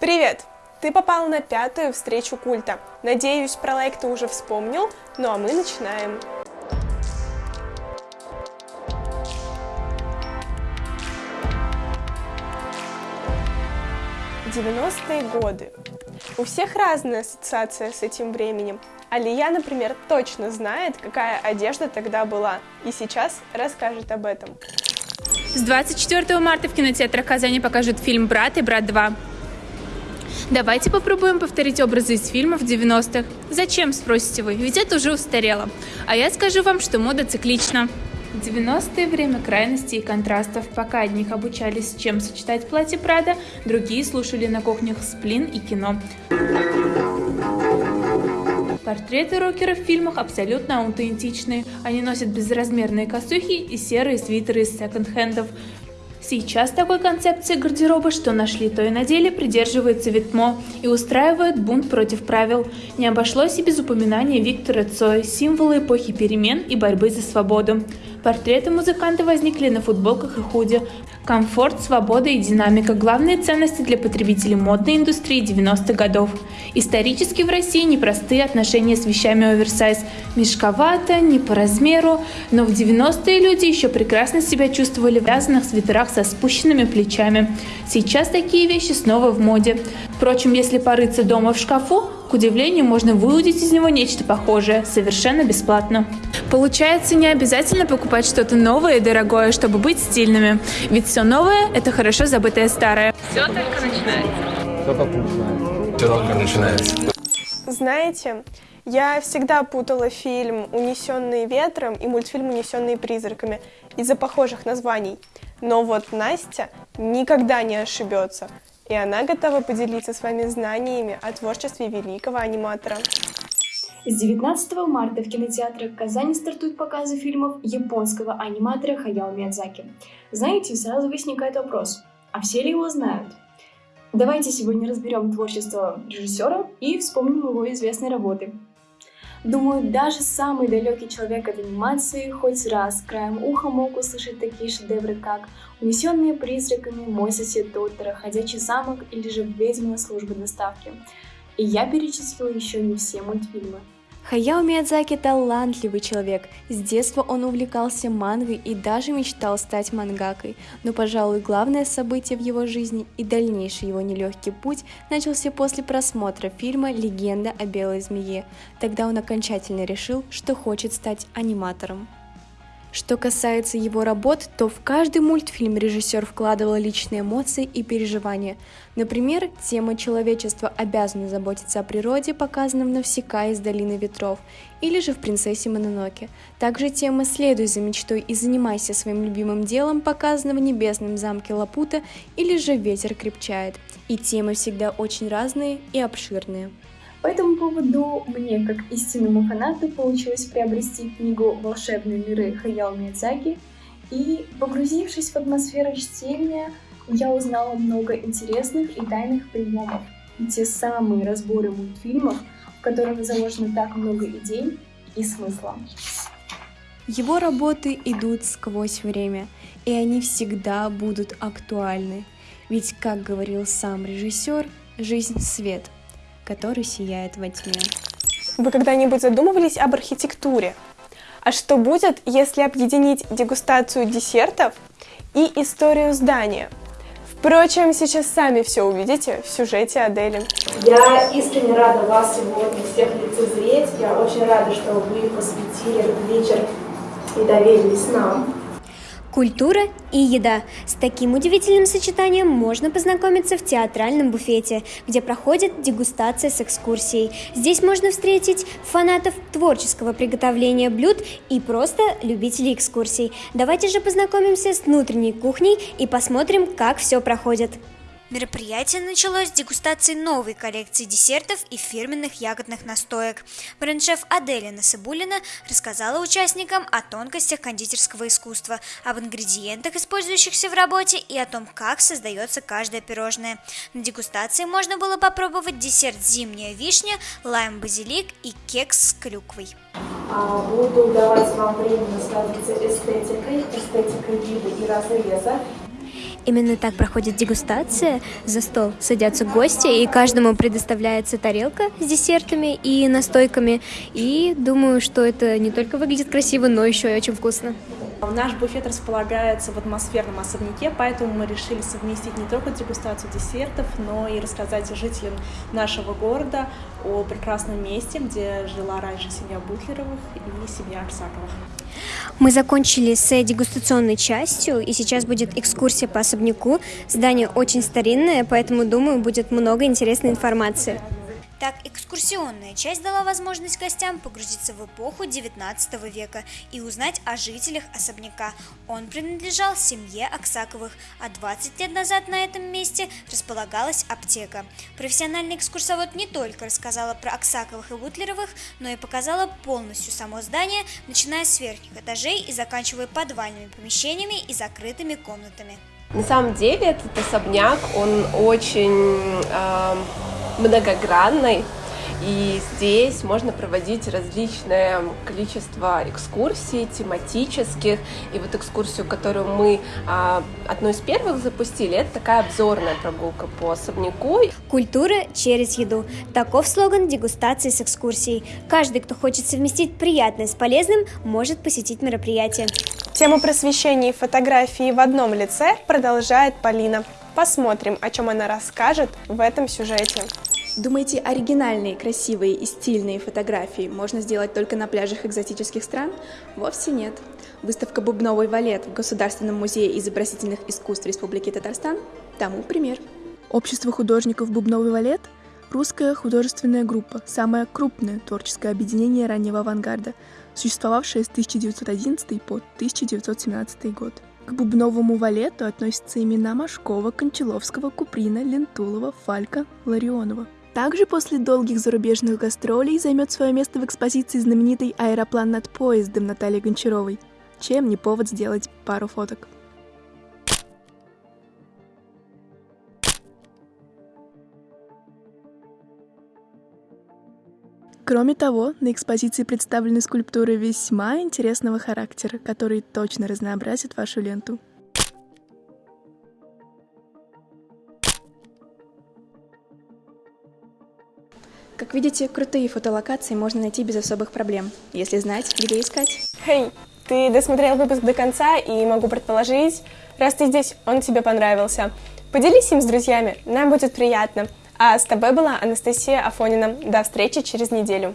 Привет! Ты попал на пятую встречу культа. Надеюсь, про лайк ты уже вспомнил, ну а мы начинаем. Девяностые годы. У всех разная ассоциация с этим временем. Алия, например, точно знает, какая одежда тогда была, и сейчас расскажет об этом. С 24 марта в кинотеатрах Казани покажут фильм «Брат» и «Брат 2». Давайте попробуем повторить образы из фильмов 90-х. Зачем, спросите вы, ведь это уже устарело. А я скажу вам, что мода циклична. В 90-е время крайностей и контрастов, пока одних обучались, чем сочетать платье Прада, другие слушали на кухнях сплин и кино. Портреты рокеров в фильмах абсолютно аутентичные. Они носят безразмерные косухи и серые свитеры из секонд-хендов. Сейчас такой концепции гардероба, что нашли, то и надели, придерживается Витмо и устраивает бунт против правил. Не обошлось и без упоминания Виктора Цой, символа эпохи перемен и борьбы за свободу. Портреты музыканта возникли на футболках и худи. Комфорт, свобода и динамика – главные ценности для потребителей модной индустрии 90-х годов. Исторически в России непростые отношения с вещами оверсайз. Мешковато, не по размеру, но в 90-е люди еще прекрасно себя чувствовали в вязаных свитерах со спущенными плечами. Сейчас такие вещи снова в моде. Впрочем, если порыться дома в шкафу, к удивлению, можно выудить из него нечто похожее, совершенно бесплатно. Получается, не обязательно покупать что-то новое и дорогое, чтобы быть стильными. Ведь все новое – это хорошо забытое старое. Все только начинается. Все только начинается. Все только начинается. Знаете, я всегда путала фильм «Унесенные ветром» и мультфильм «Унесенные призраками» из-за похожих названий. Но вот Настя никогда не ошибется и она готова поделиться с вами знаниями о творчестве великого аниматора. С 19 марта в кинотеатрах Казани стартуют показы фильмов японского аниматора Хаяо Миядзаки. Знаете, сразу возникает вопрос, а все ли его знают? Давайте сегодня разберем творчество режиссера и вспомним его известные работы. Думаю, даже самый далекий человек от анимации хоть раз краем уха мог услышать такие шедевры, как «Унесенные призраками», «Мой сосед Тоттера», «Ходячий замок» или же «Ведьмина служба доставки». И я перечислила еще не все мультфильмы. Хаяо Миядзаки талантливый человек. С детства он увлекался мангой и даже мечтал стать мангакой. Но, пожалуй, главное событие в его жизни и дальнейший его нелегкий путь начался после просмотра фильма «Легенда о белой змее». Тогда он окончательно решил, что хочет стать аниматором. Что касается его работ, то в каждый мультфильм режиссер вкладывал личные эмоции и переживания. Например, тема «Человечество обязано заботиться о природе» показана в «Навсекая из долины ветров» или же в «Принцессе Мононоке». Также тема «Следуй за мечтой и занимайся своим любимым делом» показана в «Небесном замке Лапута» или же «Ветер крепчает». И темы всегда очень разные и обширные. По этому поводу мне, как истинному фанату, получилось приобрести книгу «Волшебные миры» Хаяо Миядзаки, и, погрузившись в атмосферу чтения, я узнала много интересных и тайных приемов. И те самые разборы мультфильмов, в которых заложено так много идей и смысла. Его работы идут сквозь время, и они всегда будут актуальны. Ведь, как говорил сам режиссер, жизнь — свет — который сияет во тьме. Вы когда-нибудь задумывались об архитектуре? А что будет, если объединить дегустацию десертов и историю здания? Впрочем, сейчас сами все увидите в сюжете Адели. Я искренне рада вас сегодня всех лицезреть. Я очень рада, что вы посвятили этот вечер и доверились нам. Культура и еда. С таким удивительным сочетанием можно познакомиться в театральном буфете, где проходит дегустация с экскурсией. Здесь можно встретить фанатов творческого приготовления блюд и просто любителей экскурсий. Давайте же познакомимся с внутренней кухней и посмотрим, как все проходит. Мероприятие началось с дегустации новой коллекции десертов и фирменных ягодных настоек. Бренд-шеф Аделя Насыбулина рассказала участникам о тонкостях кондитерского искусства, об ингредиентах, использующихся в работе, и о том, как создается каждое пирожное. На дегустации можно было попробовать десерт «Зимняя вишня», лайм-базилик и кекс с клюквой. Буду давать вам время насладиться эстетикой, эстетикой вида и разреза, Именно так проходит дегустация. За стол садятся гости, и каждому предоставляется тарелка с десертами и настойками. И думаю, что это не только выглядит красиво, но еще и очень вкусно. Наш буфет располагается в атмосферном особняке, поэтому мы решили совместить не только дегустацию десертов, но и рассказать жителям нашего города о прекрасном месте, где жила раньше семья Бутлеровых и семья Арсаковых. Мы закончили с дегустационной частью, и сейчас будет экскурсия по особняку. Здание очень старинное, поэтому, думаю, будет много интересной информации. Так, экскурсионная часть дала возможность гостям погрузиться в эпоху XIX века и узнать о жителях особняка. Он принадлежал семье Аксаковых, а 20 лет назад на этом месте располагалась аптека. Профессиональный экскурсовод не только рассказала про Аксаковых и Бутлеровых, но и показала полностью само здание, начиная с верхних этажей и заканчивая подвальными помещениями и закрытыми комнатами. На самом деле этот особняк, он очень э, многогранный, и здесь можно проводить различное количество экскурсий тематических. И вот экскурсию, которую мы а, одной из первых запустили, это такая обзорная прогулка по особняку. Культура через еду. Таков слоган дегустации с экскурсией. Каждый, кто хочет совместить приятное с полезным, может посетить мероприятие. Тему просвещения и фотографии в одном лице продолжает Полина. Посмотрим, о чем она расскажет в этом сюжете. Думаете, оригинальные, красивые и стильные фотографии можно сделать только на пляжах экзотических стран? Вовсе нет. Выставка «Бубновый валет» в Государственном музее изобразительных искусств Республики Татарстан тому пример. Общество художников «Бубновый валет» – русская художественная группа, самое крупное творческое объединение раннего авангарда, существовавшее с 1911 по 1917 год. К бубновому валету относятся имена Машкова, Кончаловского, Куприна, Лентулова, Фалька, Ларионова – также после долгих зарубежных гастролей займет свое место в экспозиции знаменитый аэроплан над поездом Натальи Гончаровой. Чем не повод сделать пару фоток. Кроме того, на экспозиции представлены скульптуры весьма интересного характера, которые точно разнообразят вашу ленту. Как видите, крутые фотолокации можно найти без особых проблем, если знать, где искать. Хей, hey, ты досмотрел выпуск до конца, и могу предположить, раз ты здесь, он тебе понравился. Поделись им с друзьями, нам будет приятно. А с тобой была Анастасия Афонина. До встречи через неделю.